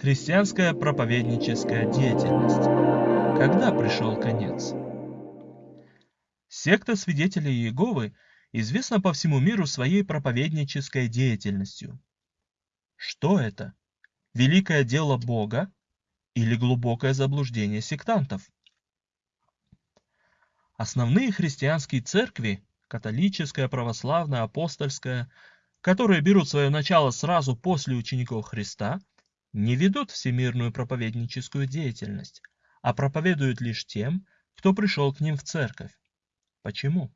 Христианская проповедническая деятельность. Когда пришел конец? Секта свидетелей Иеговы известна по всему миру своей проповеднической деятельностью. Что это? Великое дело Бога или глубокое заблуждение сектантов? Основные христианские церкви – католическая, православная, апостольская – которые берут свое начало сразу после учеников Христа, не ведут всемирную проповедническую деятельность, а проповедуют лишь тем, кто пришел к ним в церковь. Почему?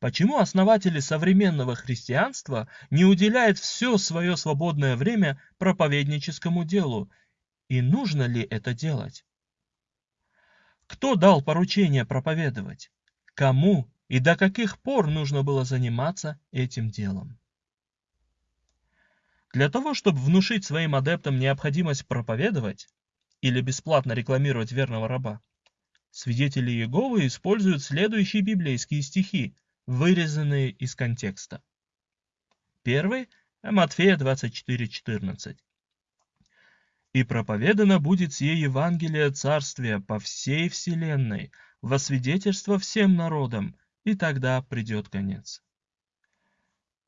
Почему основатели современного христианства не уделяют все свое свободное время проповедническому делу? И нужно ли это делать? Кто дал поручение проповедовать? Кому и до каких пор нужно было заниматься этим делом? Для того, чтобы внушить своим адептам необходимость проповедовать или бесплатно рекламировать верного раба, свидетели Иеговы используют следующие библейские стихи, вырезанные из контекста. Первый – Матфея 24:14. «И проповедано будет сие Евангелие Царствия по всей вселенной, во свидетельство всем народам, и тогда придет конец».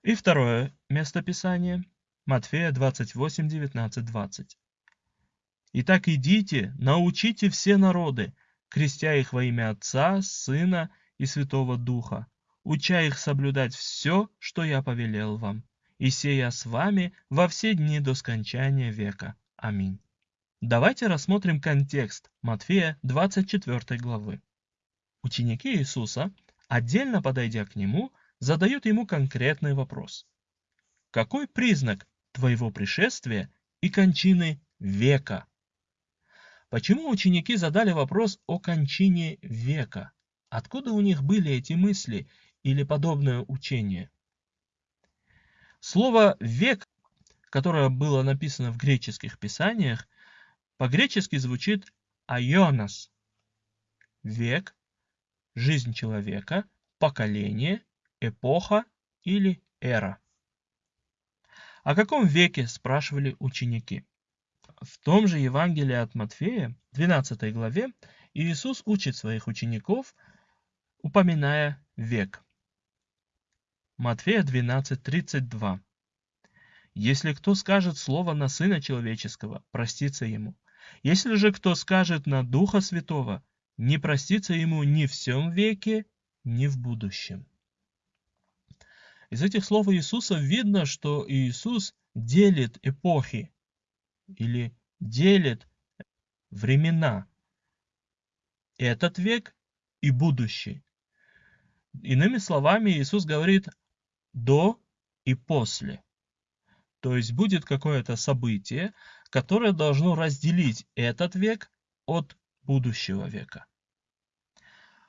И второе местописание – Матфея 28, 19, 20. «Итак идите, научите все народы, крестя их во имя Отца, Сына и Святого Духа, уча их соблюдать все, что я повелел вам, и сея с вами во все дни до скончания века. Аминь». Давайте рассмотрим контекст Матфея 24 главы. Ученики Иисуса, отдельно подойдя к Нему, задают Ему конкретный вопрос. Какой признак твоего пришествия и кончины века. Почему ученики задали вопрос о кончине века? Откуда у них были эти мысли или подобное учение? Слово «век», которое было написано в греческих писаниях, по-гречески звучит «айонос» – век, жизнь человека, поколение, эпоха или эра. О каком веке спрашивали ученики? В том же Евангелии от Матфея, 12 главе, Иисус учит своих учеников, упоминая век. Матфея 12:32. Если кто скажет слово на Сына Человеческого, простится ему. Если же кто скажет на Духа Святого, не простится ему ни в всем веке, ни в будущем. Из этих слов Иисуса видно, что Иисус делит эпохи или делит времена. Этот век и будущий. Иными словами, Иисус говорит до и после. То есть будет какое-то событие, которое должно разделить этот век от будущего века.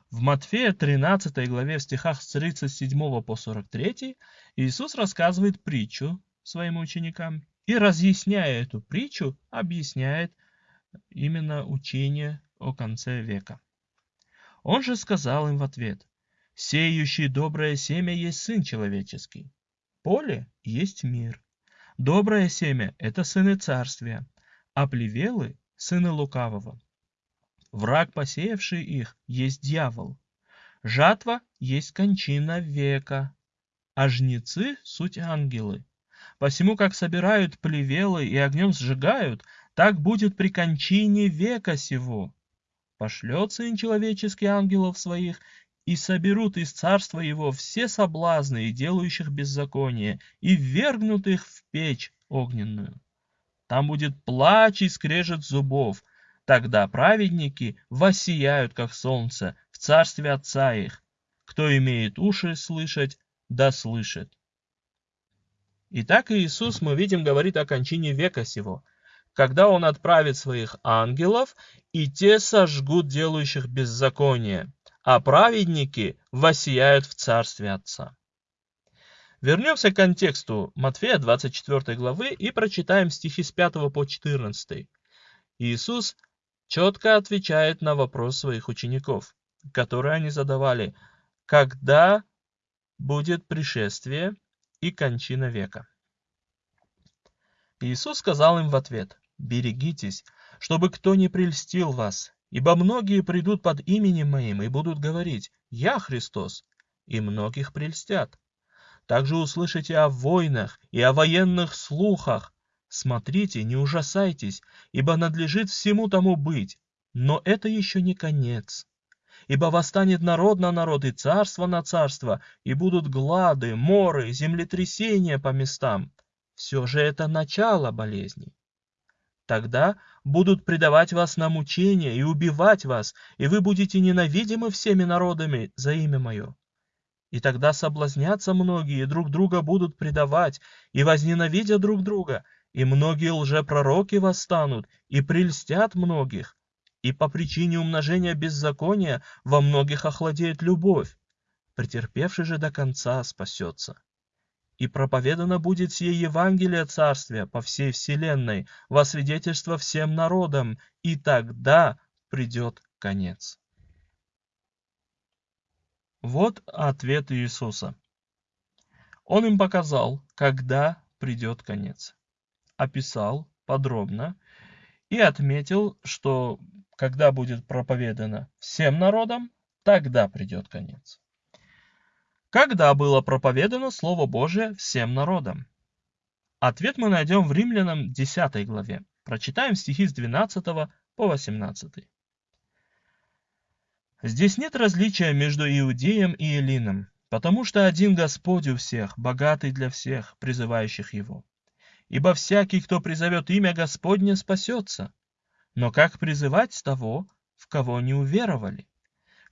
В Матфея 13 главе в стихах с 37 по 43 Иисус рассказывает притчу своим ученикам и, разъясняя эту притчу, объясняет именно учение о конце века. Он же сказал им в ответ, «Сеющий доброе семя есть Сын Человеческий. Поле есть мир. Доброе семя – это сыны царствия, а плевелы – сыны лукавого. Враг, посеявший их, есть дьявол. Жатва есть кончина века, а жнецы — суть ангелы. Посему, как собирают плевелы и огнем сжигают, так будет при кончине века сего. Пошлет Сын Человеческий ангелов своих, и соберут из царства его все соблазны и делающих беззаконие, и ввергнут их в печь огненную. Там будет плач и скрежет зубов, Тогда праведники воссияют, как солнце, в царстве Отца их. Кто имеет уши слышать, да слышит. Итак, Иисус, мы видим, говорит о кончине века сего, когда Он отправит своих ангелов, и те сожгут делающих беззаконие, а праведники воссияют в царстве Отца. Вернемся к контексту Матфея 24 главы и прочитаем стихи с 5 по 14. Иисус четко отвечает на вопрос своих учеников, который они задавали, когда будет пришествие и кончина века. Иисус сказал им в ответ, берегитесь, чтобы кто не прельстил вас, ибо многие придут под именем моим и будут говорить «Я Христос», и многих прельстят. Также услышите о войнах и о военных слухах. Смотрите, не ужасайтесь, ибо надлежит всему тому быть. Но это еще не конец. Ибо восстанет народ на народ и царство на царство, и будут глады, моры, землетрясения по местам. Все же это начало болезней. Тогда будут предавать вас на мучения и убивать вас, и вы будете ненавидимы всеми народами за имя мое. И тогда соблазнятся многие, друг друга будут предавать, и возненавидят друг друга, и многие лжепророки восстанут, и прельстят многих. И по причине умножения беззакония во многих охладеет любовь. Претерпевший же до конца спасется. И проповедано будет сие Евангелие Царствия по всей вселенной, во свидетельство всем народам, и тогда придет конец. Вот ответ Иисуса. Он им показал, когда придет конец. Описал подробно и отметил, что когда будет проповедано всем народам, тогда придет конец. Когда было проповедано Слово Божие всем народам? Ответ мы найдем в Римлянам 10 главе. Прочитаем стихи с 12 по 18. Здесь нет различия между иудеем и элином, потому что один Господь у всех, богатый для всех, призывающих Его. Ибо всякий, кто призовет имя Господне, спасется. Но как призывать того, в кого не уверовали?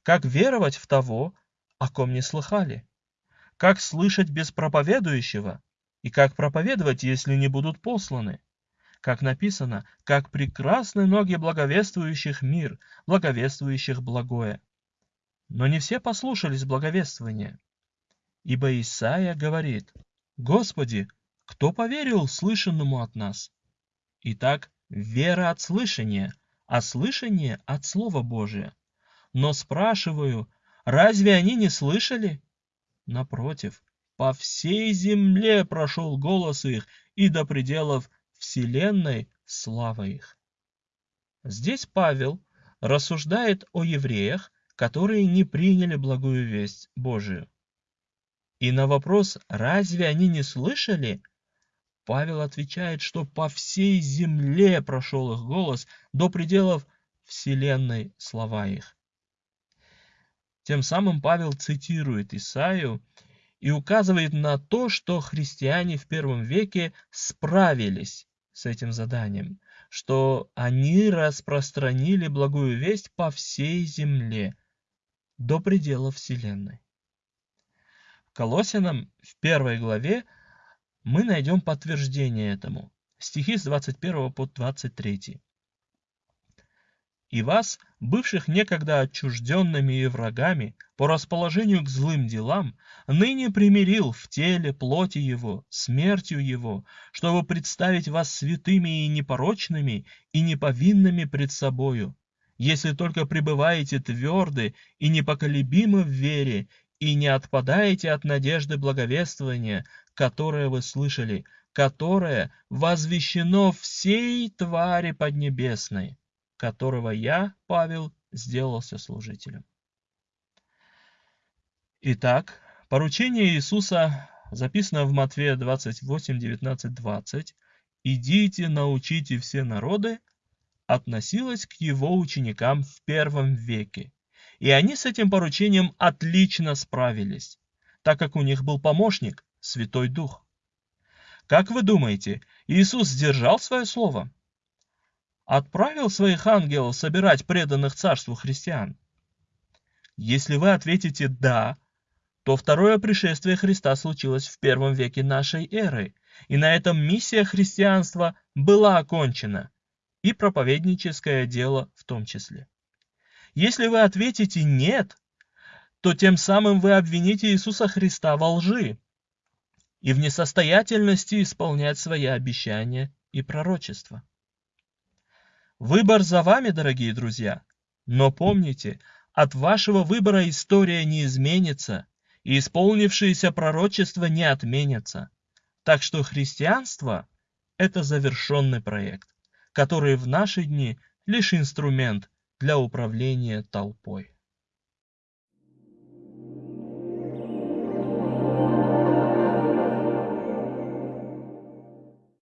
Как веровать в того, о ком не слыхали? Как слышать без проповедующего? И как проповедовать, если не будут посланы? Как написано, как прекрасны ноги благовествующих мир, благовествующих благое. Но не все послушались благовествования. Ибо Исаия говорит, «Господи, кто поверил слышанному от нас?» Итак, вера от слышания, а слышание от Слова Божия. Но спрашиваю, разве они не слышали? Напротив, по всей земле прошел голос их, и до пределов вселенной слава их. Здесь Павел рассуждает о евреях, которые не приняли благую весть Божию. И на вопрос «разве они не слышали?» Павел отвечает, что по всей земле прошел их голос до пределов вселенной слова их. Тем самым Павел цитирует Исаию и указывает на то, что христиане в первом веке справились с этим заданием, что они распространили благую весть по всей земле, до предела Вселенной. Колосинам в первой главе мы найдем подтверждение этому. Стихи с 21 по 23 и вас, бывших некогда отчужденными и врагами, по расположению к злым делам, ныне примирил в теле плоти его, смертью его, чтобы представить вас святыми и непорочными и неповинными пред собою, если только пребываете тверды и непоколебимы в вере и не отпадаете от надежды благовествования, которое вы слышали, которое возвещено всей твари поднебесной которого я, Павел, сделался служителем. Итак, поручение Иисуса записано в Матфея 28, 19, 20. «Идите, научите все народы», относилось к его ученикам в первом веке. И они с этим поручением отлично справились, так как у них был помощник, Святой Дух. Как вы думаете, Иисус сдержал свое слово? отправил своих ангелов собирать преданных царству христиан? Если вы ответите «да», то второе пришествие Христа случилось в первом веке нашей эры, и на этом миссия христианства была окончена, и проповедническое дело в том числе. Если вы ответите «нет», то тем самым вы обвините Иисуса Христа во лжи и в несостоятельности исполнять свои обещания и пророчества. Выбор за вами, дорогие друзья. Но помните, от вашего выбора история не изменится, и исполнившиеся пророчества не отменятся. Так что христианство – это завершенный проект, который в наши дни лишь инструмент для управления толпой.